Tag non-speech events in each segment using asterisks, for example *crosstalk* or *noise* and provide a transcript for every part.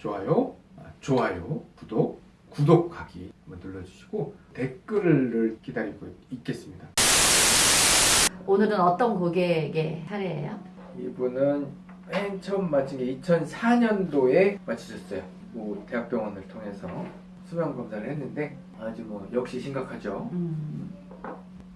좋아요, 아, 좋아요, 구독, 구독하기 한번 눌러주시고 댓글을 기다리고 있겠습니다. 오늘은 어떤 고객의 사례예요? 이분은 맨 처음 맞힌 게 2004년도에 맞추셨어요. 뭐 대학병원을 통해서 수면 검사를 했는데 아주 뭐 역시 심각하죠. 음,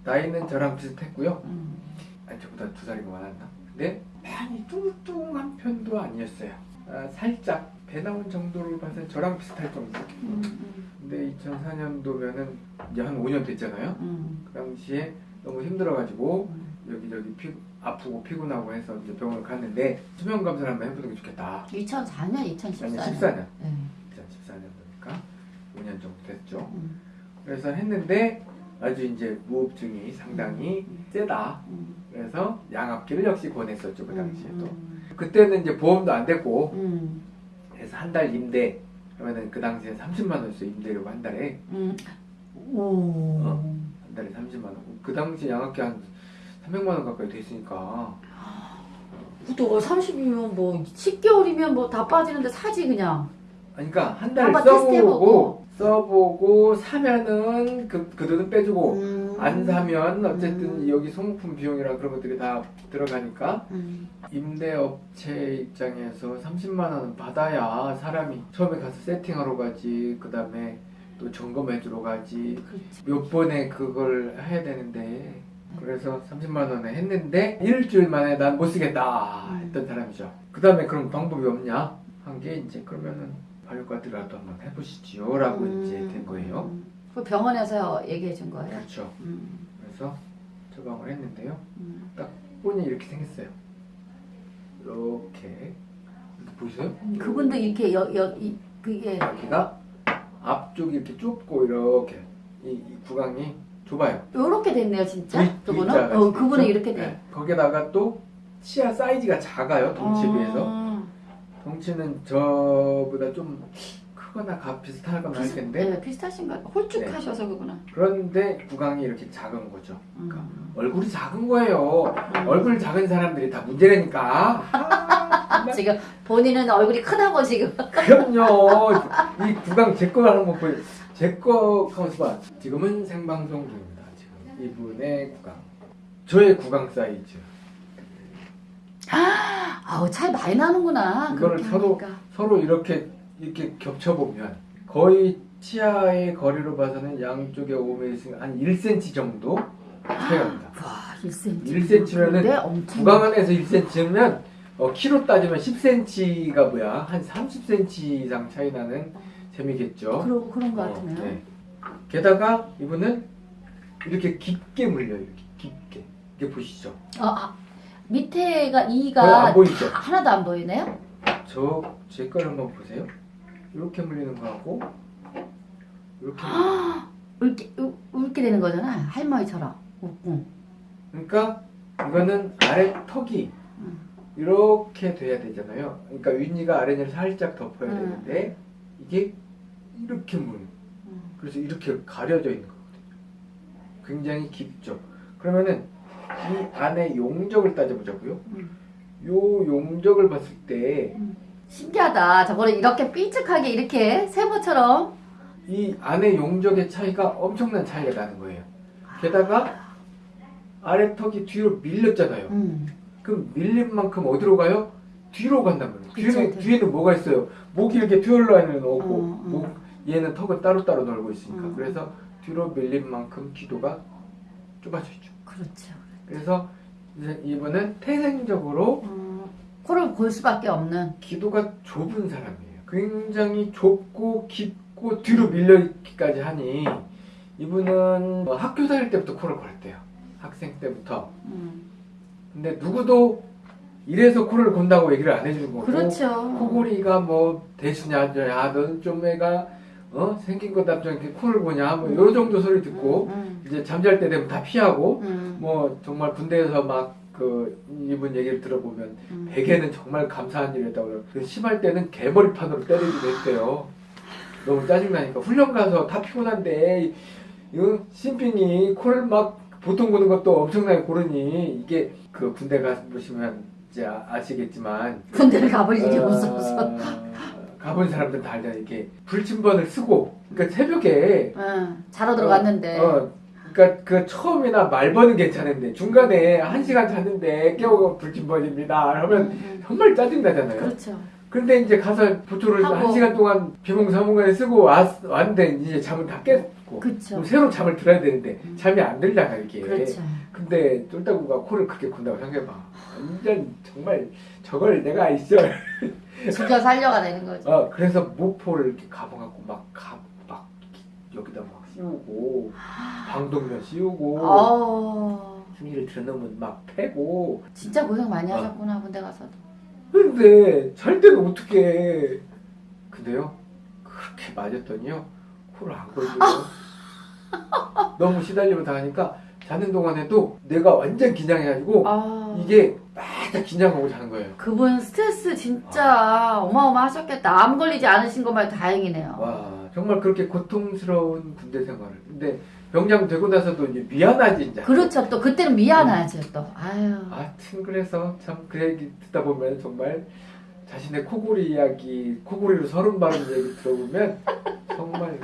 나이는 저랑 비슷했고요. 음. 아니 저보다 두 살이 많았나? 근데 많이 뚱뚱한 편도 아니었어요. 아, 살짝 배 나온 정도를 봐서 저랑 비슷할 정도. 음, 음, 근데 2004년도면은 이제 한 5년 됐잖아요. 음, 그 당시에 너무 힘들어가지고 음. 여기저기 피, 아프고 피곤하고 해서 이제 병원을 갔는데 수면 검사를 한번 해보는 게 좋겠다. 2004년, 아니 2014년. 14년, 네. 2014년도니까 5년 정도 됐죠. 음, 그래서 했는데 아주 이제 무호흡증이 상당히 세다. 음, 그래서 양압기를 역시 권했었죠 그 당시에도. 음, 그때는 이제 보험도 안 됐고 음, 그래서 한 달 임대 그러면은 그 당시에 30만 원씩 임대료가 한 달에 음. 오. 어? 한 달에 30만 원. 그 당시 양압기 한 300만 원 가까이 됐으니까 또 30이면 뭐 10개월이면 뭐 다 빠지는데 사지 그냥. 아니, 그러니까 한 달 써보고. 써보고 사면은 그, 그 돈은 빼주고 음. 안 사면 어쨌든 음. 여기 소모품 비용이랑 그런 것들이 다 들어가니까 음. 임대업체 입장에서 30만 원은 받아야 사람이 처음에 가서 세팅하러 가지 그 다음에 또 점검해주러 가지 그렇지. 몇 번에 그걸 해야 되는데 그래서 30만 원에 했는데 일주일 만에 난 못 쓰겠다 했던 사람이죠. 그 다음에 그럼 방법이 없냐 한 게 이제 그러면은 발효과들이라도 한번 해보시지요 라고 음. 이제 된 거예요. 그 병원에서 얘기해 준 거예요? 그렇죠. 음. 그래서 처방을 했는데요. 음. 본이 이렇게 생겼어요. 이렇게 보이세요? 그분도 이렇게 여, 여, 이, 그게 여기가 앞쪽이 이렇게 좁고 이렇게 이, 이 구강이 좁아요. 요렇게 됐네요 진짜 V- 그분은 어 그분은? 이렇게 돼 네. 거기다가 또 치아 사이즈가 작아요 덩치에 비해서 아, 덩치는 저보다 좀 크거나 가 비슷하거나 할 텐데 네, 비슷하신가 봐 홀쭉하셔서 그구나 그런데 구강이 이렇게 작은 거죠. 그러니까 음. 얼굴이 작은 거예요. 음. 얼굴 작은 사람들이 다 문제라니까. 아, 지금 본인은 얼굴이 크다고 지금 그럼요. 이 구강 제 거 하는 거 보여. 제거 봐. 지금은 생방송 중입니다. 지금 이분의 구강. 저의 구강 사이즈. 아우 차이 많이 나는구나 이거를 서로- 하니까. 서로 이렇게 이렇게 겹쳐 보면 거의 치아의 거리로 봐서는 양쪽에 5mm 한 1cm 정도 차이가 납니다. 와 1cm 1cm 면은 근데 엄청 구강 안에서 1cm면 어, 키로 따지면 10cm가 뭐야? 한 30cm 이상 차이 나는 셈이겠죠. 그러, 그런 거 어, 같으네요 네. 게다가 이분은 이렇게 깊게 물려요. 이렇게 깊게. 이게 보시죠. 아, 아, 밑에가 거의 이가 안 보이죠? 다 하나도 안 보이네요 저 제 걸 한번 보세요. 이렇게 물리는 거하고 이렇게. 울게 울- 울게 되는 거잖아 할머니처럼 응. 그러니까 이거는 아래 턱이 음. 이렇게 돼야 되잖아요. 그러니까 윗니가 아랫니를 살짝 덮어야 음. 되는데 이게 이렇게 물. 음. 그래서 이렇게 가려져 있는 거거든요. 굉장히 깊죠. 그러면은 이 안에 용적을 따져보자고요. 음. 요 용적을 봤을 때이 신기하다 저거를 이렇게 삐죽하게 이렇게 세모처럼 안에 용적의 차이가 엄청난 차이가 나는 거예요. 게다가 아래 턱이 뒤로 밀렸잖아요. 음. 그럼 밀린 만큼 어디로 가요? 뒤로 간단 말이에요. 그쵸, 뒤에는, 네. 뒤에는 뭐가 있어요? 목이 이렇게 듀얼라인을 넣고 어, 어. 목, 얘는 턱을 따로따로 놀고 있으니까 음. 그래서 뒤로 밀린 만큼 기도가 좁아져 있죠. 그렇죠 그래서 이분은 태생적으로 음, 코를 골 수밖에 없는 기도가 좁은 사람이에요. 굉장히 좁고 깊고 뒤로 밀려있기까지 하니 이분은 뭐 학교 다닐 때부터 코를 골았대요. 학생 때부터. 음. 근데 누구도 이래서 코를 곤다고 얘기를 안 해주는 거고 그렇죠 코골이가 뭐 대수냐 야 너는 좀 애가 어 생긴 것답지 않게 코를 고냐 뭐요 정도 소리 듣고 음, 이제 잠잘 때 되면 다 피하고 음, 뭐 정말 군대에서 막 그 이분 얘기를 들어보면 음. 베개는 정말 감사한 일이었다고 그래요. 그 심할 때는 개머리판으로 때리기도 했대요. 너무 짜증나니까 훈련 가서 다 피곤한데 이 신빙이 코를 막 보통 고는 것도 엄청나게 고르니 이게 그 군대 가보시면 이제 아- 아시겠지만 군대를 가버리지 어, 없어서 가본 사람들은 다 알잖아. 이게 불침번을 쓰고, 그러니까 새벽에 응, 자러 들어갔는데. 어, 그러니까 그 처음이나 말번은 괜찮은데 중간에 한 시간 잤는데 깨우고 불침번입니다. 하면 응, 응. 정말 짜증 나잖아요. 그렇죠. 근데 이제 가서 보초를. 한 시간 동안 비몽사몽간에 쓰고 왔, 왔는데 이제 잠은 다 깼 고 그렇죠. 그럼 새로 잠을 들어야 되는데 음. 잠이 안 들잖아 이게. 그렇죠. 근데 쫄따구가 코를 크게 군다고 생각해봐. 완전 정말 저걸 내가 있어. 죽여 살려가 되는 거죠. 어 그래서 모포를 이렇게 가봐갖고 막 가 막 여기다 막 씌우고 방독면 씌우고 어, 심지를 들어놓으면 막 패고 진짜 고생 많이 어. 하셨구나 군대 가서도. 근데 잘 때는 어떻게 근데요 그렇게 맞았더니요 코를 안 골고요 너무 시달리고 당하니까 자는 동안에도 내가 완전 긴장해가지고 아, 이게 바짝 긴장하고 자는 거예요 그분 스트레스 진짜 어마어마하셨겠다. 암 걸리지 않으신 것만 다행이네요. 와 정말 그렇게 고통스러운 군대 생활을 근데 병장 되고 나서도 이제 미안하지 이제 그렇죠. 또 그때는 미안하죠. 또 아유. 하여튼 그래서 참 그 얘기 듣다 보면 정말 자신의 코골이 이야기 코골이로 서른 발음 얘기 들어보면 정말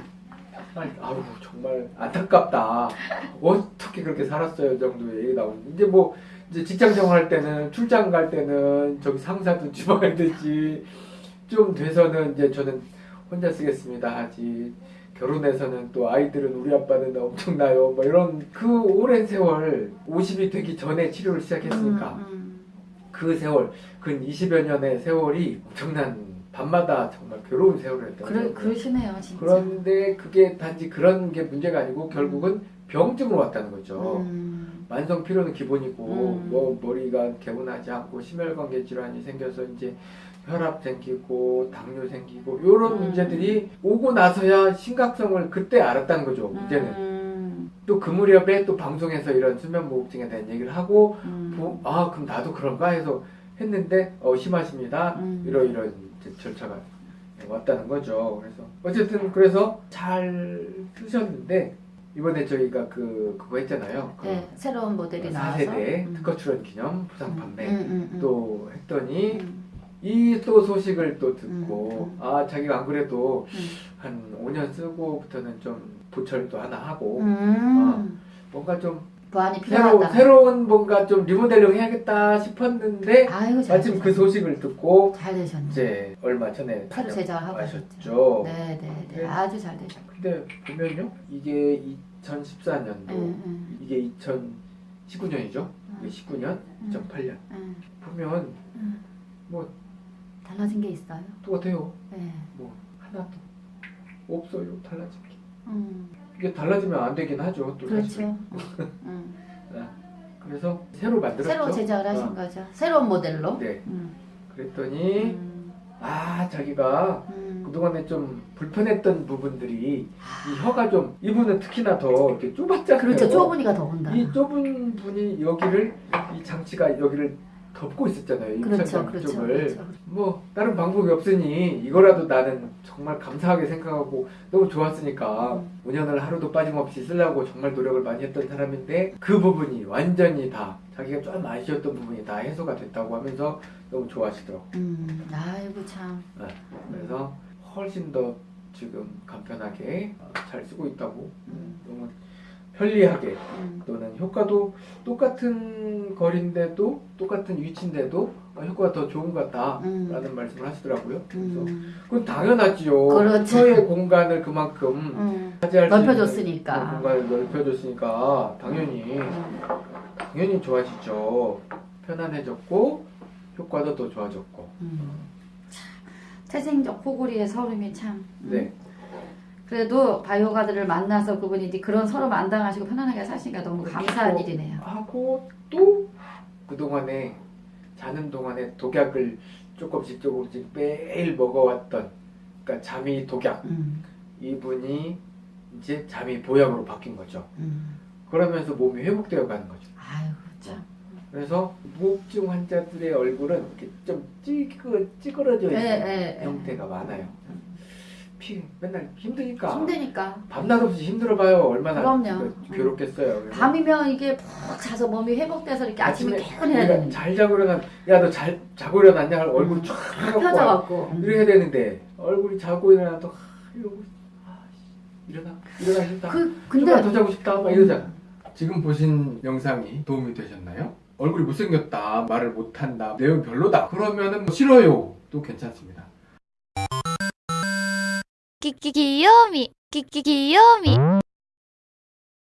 아우 정말 안타깝다. *laughs* 어떻게 그렇게 살았어요 정도의 얘기 나오는데 이제 뭐 이제 직장 생활할 때는 출장 갈 때는 저기 상사도 집어가듯이 *laughs* 좀 돼서는 이제 저는 혼자 쓰겠습니다 하지 결혼해서는 또 아이들은 우리 아빠는 엄청나요. 뭐 이런 그 오랜 세월 50이 되기 전에 치료를 시작했으니까. 음, 음. 그 세월, 근 20여 년의 세월이 엄청난 밤마다 정말 괴로운 세월이었던 그래 거예요. 그러시네요, 진짜. 그런데 그게 단지 그런 게 문제가 아니고 결국은 병증으로 왔다는 거죠. 음, 만성 피로는 기본이고 음. 뭐 머리가 개운하지 않고 심혈관계 질환이 생겨서 이제 혈압 생기고 당뇨 생기고 이런 음. 문제들이 오고 나서야 심각성을 그때 알았다는 거죠. 문제는 음, 또그 무렵에 또 방송에서 이런 수면무호흡증에 대한 얘기를 하고 음. 부- 아 그럼 나도 그런가 해서 했는데 어 심하십니다 음. 이러이런 이제 절차가 왔다는 거죠 그래서 어쨌든 그래서 잘 쓰셨는데 이번에 저희가 그 그거 했잖아요 그 네, 새로운 모델이 나와서. 4세대 음. 특허 출원 기념 부상 판매 음, 음, 음. 또 했더니 음, 이또 소식을 또 듣고 음, 아 자기가 안 그래도 음. 한 5년 쓰고부터는 좀 보철도 하나 하고 음. 뭔가 좀 보안이 어. 새로, 필요하다. 새로운 뭔가 좀 리모델링 해야겠다 싶었는데 아이고 잘 마침 그 되셨네. 소식을 듣고 잘 되셨네. 이제 얼마 전에 새로 제작하고 하셨죠. 네, 네, 네. 네. 아주 잘 되셨고. 근데 보면요, 이게 2014년도, 응, 응, 이게 2019년이죠. 응, 이게 19년, 응, 2008년 응, 보면 응. 뭐 달라진 게 있어요? 똑같아요. 네. 뭐 하나도 없어요. 달라진 게. 음, 이게 달라지면 안 되긴 하죠. 또. 그렇죠. *laughs* 음. 그래서 새로 만들었죠. 새로 제작을 하신 어, 거죠. 새로운 모델로. 네. 음, 그랬더니 음, 아 자기가 음. 그동안에 좀 불편했던 부분들이 이 혀가 좀 이분은 특히나 더 이렇게 좁았잖아요. 그렇죠. 좁으니까 더 온다. 이 좁은 분이 여기를 이 장치가 여기를 덮고 있었잖아요. 이 그렇죠, 그렇죠. 그렇죠. 뭐 다른 방법이 없으니 이거라도 나는 정말 감사하게 생각하고 너무 좋았으니까 음. 5년을 하루도 빠짐없이 쓰려고 정말 노력을 많이 했던 사람인데 그 부분이 완전히 다 자기가 좀 아쉬웠던 부분이 다 해소가 됐다고 하면서 너무 좋아하시더라고. 음, 아이고 참. 그래서 훨씬 더 지금 간편하게 잘 쓰고 있다고 음, 너무 편리하게 음, 또는 효과도 똑같은 거리인데도 똑같은 위치인데도 효과가 더 좋은 것 같다라는 음, 말씀을 하시더라고요. 그래서 음, 그건 당연하지요. 그렇죠. 서의 공간을 그만큼 음. 차지할 넓혀줬으니까. 공간을 넓혀줬으니까 당연히 음. 당연히 좋아지죠. 편안해졌고 효과도 더 좋아졌고. 태생적 코골이의 서름이 참. 음. 네. 그래도 바이오가드를 만나서 그분이 이제 그런 서름 안 당하시고 편안하게 사시니까 너무 감사한 그렇죠. 일이네요. 하고 또 그동안에 자는 동안에 독약을 조금씩 조금씩 매일 먹어왔던 그러니까 잠이 독약 음, 이분이 이제 잠이 보약으로 바뀐 거죠. 음. 그러면서 몸이 회복되어 가는 거죠. 아유 참. 그래서 무호흡증 환자들의 얼굴은 이렇게 좀 찌그, 찌그러져 있는 예, 예, 예. 형태가 많아요. 피 맨날 힘드니까 힘드니까. 밤낮 없이 힘들어봐요 얼마나 그럼요. 그 괴롭겠어요. 그래서 밤이면 이게 푹 자서 몸이 회복돼서 이렇게 아침에 개운해야 그러니까 되는데. 잘 자고 일어나 야너 잘 자고 일어났냐 얼굴 쫙 펴갖고 펴져갖고. 이렇게 해야 되는데 얼굴이 자고 일어나도 하, 이러고 아, 씨, 일어나 일어나 싶다. 그, 근데. 더 자고 싶다 막 이러잖아. 지금 보신 영상이 도움이 되셨나요? 얼굴이 못생겼다 말을 못한다 내용 별로다 그러면은 뭐 싫어요 도 괜찮습니다. きききよみきききよみ